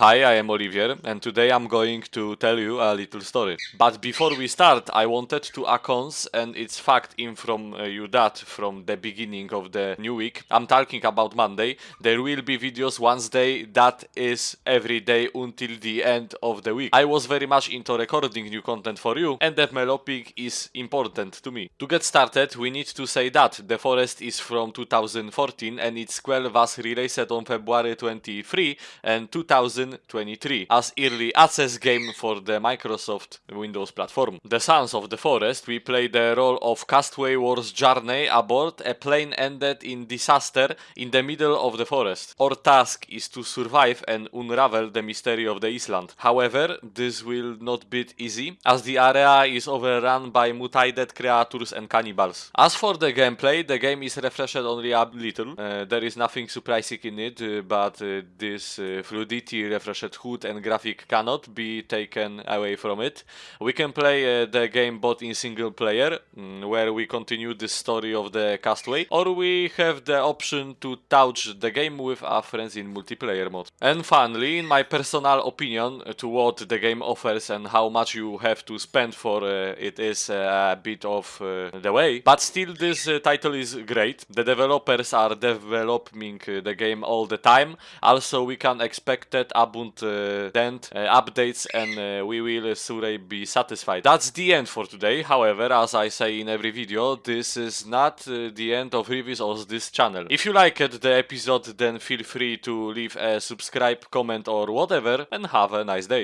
Hi, I am Olivier, and today I'm going to tell you a little story. But before we start, I wanted to announce, and it's fact in from uh, you that from the beginning of the new week, I'm talking about Monday, there will be videos Wednesday, that is every day until the end of the week. I was very much into recording new content for you, and developing is important to me. To get started, we need to say that The Forest is from 2014 and its sequel was released on February 23 and 2000 2023 as early access game for the Microsoft Windows platform. The Sons of the Forest, we play the role of Castaway Wars journey aboard a plane ended in disaster in the middle of the forest. Our task is to survive and unravel the mystery of the island. However, this will not be easy as the area is overrun by mutated creatures and cannibals. As for the gameplay, the game is refreshed only a little. Uh, there is nothing surprising in it, uh, but uh, this uh, fluidity refreshed HUD and graphic cannot be taken away from it. We can play uh, the game both in single player, mm, where we continue the story of the Castaway, or we have the option to touch the game with our friends in multiplayer mode. And finally, in my personal opinion, uh, to what the game offers and how much you have to spend for uh, it is uh, a bit of uh, the way. But still, this uh, title is great. The developers are developing the game all the time. Also, we can expect that abund uh, dent uh, updates and uh, we will surely be satisfied. That's the end for today. However, as I say in every video, this is not the end of reviews of this channel. If you liked the episode, then feel free to leave a subscribe, comment or whatever and have a nice day.